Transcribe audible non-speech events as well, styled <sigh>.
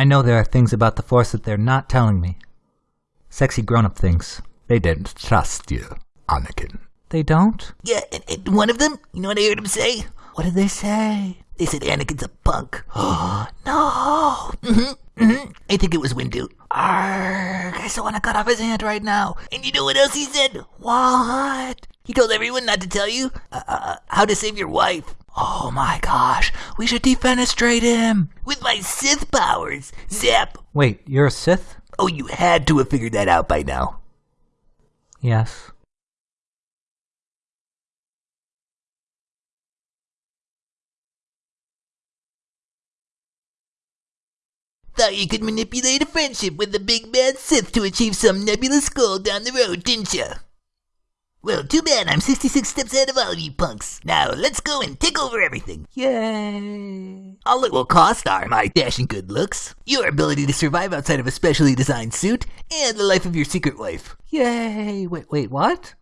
I know there are things about the Force that they're not telling me. Sexy grown up things. They don't trust you, Anakin. They don't? Yeah, and, and one of them, you know what I heard him say? What did they say? They said Anakin's a punk. Oh, <gasps> no. Mm-hmm, mm-hmm. I think it was Windu. Arrgh, I so want to cut off his hand right now. And you know what else he said? What? He told everyone not to tell you uh, uh, how to save your wife. Oh my gosh, we should defenestrate him with my Sith powers. Zap. Wait, you're a Sith? Oh, you had to have figured that out by now. Yes. Thought you could manipulate a friendship with the big bad Sith to achieve some nebulous goal down the road, didn't you? Well, too bad I'm 66 steps ahead of all of you punks. Now, let's go and take over everything. Yay! All it will cost are my dashing good looks, your ability to survive outside of a specially designed suit, and the life of your secret wife. Yay! Wait, wait, what?